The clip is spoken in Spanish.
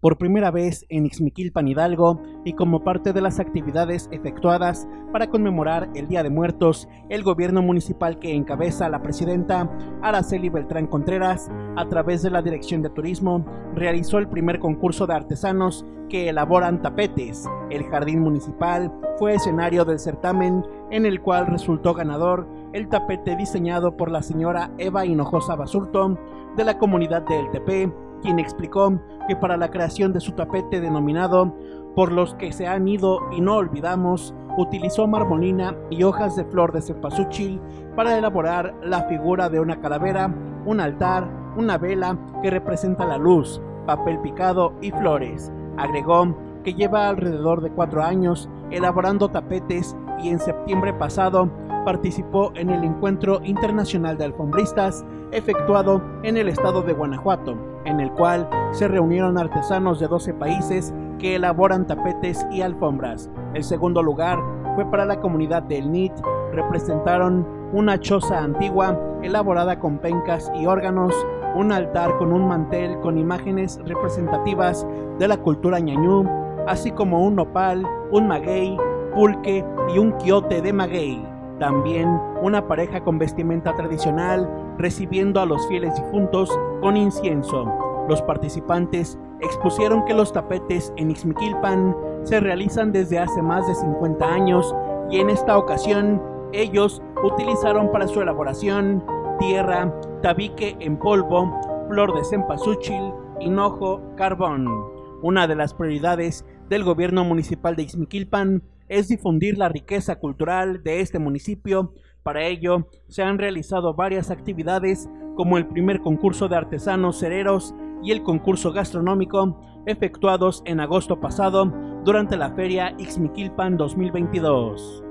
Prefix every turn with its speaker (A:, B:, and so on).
A: por primera vez en Ixmiquilpan Hidalgo y como parte de las actividades efectuadas para conmemorar el Día de Muertos, el gobierno municipal que encabeza la presidenta Araceli Beltrán Contreras, a través de la Dirección de Turismo, realizó el primer concurso de artesanos que elaboran tapetes. El jardín municipal fue escenario del certamen en el cual resultó ganador el tapete diseñado por la señora Eva Hinojosa Basurto de la comunidad de El Tepe, quien explicó que para la creación de su tapete denominado Por los que se han ido y no olvidamos, utilizó marmolina y hojas de flor de cempasúchil para elaborar la figura de una calavera, un altar, una vela que representa la luz, papel picado y flores. Agregó que lleva alrededor de cuatro años elaborando tapetes y en septiembre pasado participó en el Encuentro Internacional de Alfombristas efectuado en el estado de Guanajuato, en el cual se reunieron artesanos de 12 países que elaboran tapetes y alfombras. El segundo lugar fue para la comunidad del NIT, representaron una choza antigua elaborada con pencas y órganos, un altar con un mantel con imágenes representativas de la cultura ñañú, así como un nopal, un maguey, pulque y un quiote de maguey. También una pareja con vestimenta tradicional recibiendo a los fieles difuntos con incienso. Los participantes expusieron que los tapetes en Ixmiquilpan se realizan desde hace más de 50 años y en esta ocasión ellos utilizaron para su elaboración tierra, tabique en polvo, flor de cempasúchil, hinojo, carbón. Una de las prioridades del gobierno municipal de Ixmiquilpan es difundir la riqueza cultural de este municipio. Para ello, se han realizado varias actividades como el primer concurso de artesanos cereros y el concurso gastronómico efectuados en agosto pasado durante la feria Ixmiquilpan 2022.